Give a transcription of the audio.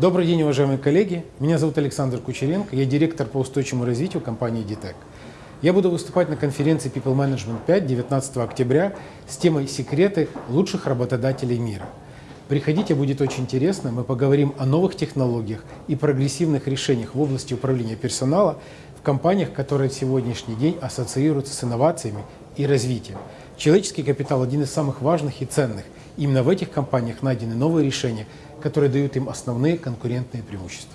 Добрый день, уважаемые коллеги. Меня зовут Александр Кучеренко, я директор по устойчивому развитию компании DTEC. Я буду выступать на конференции People Management 5 19 октября с темой «Секреты лучших работодателей мира». Приходите, будет очень интересно. Мы поговорим о новых технологиях и прогрессивных решениях в области управления персонала в компаниях, которые в сегодняшний день ассоциируются с инновациями и развитием. Человеческий капитал – один из самых важных и ценных. Именно в этих компаниях найдены новые решения, которые дают им основные конкурентные преимущества.